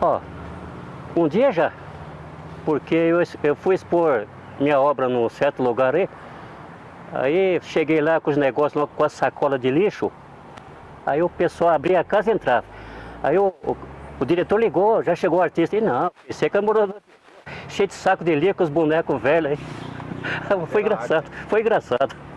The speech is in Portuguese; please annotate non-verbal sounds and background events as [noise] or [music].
Ó, um dia já, porque eu, eu fui expor minha obra num certo lugar aí, aí cheguei lá com os negócios, com a sacola de lixo, aí o pessoal abria a casa e entrava. Aí o, o, o diretor ligou, já chegou o artista, e não, você que é morador, cheio de saco de lixo com os bonecos velhos aí. [laughs] Foi engraçado, foi engraçado.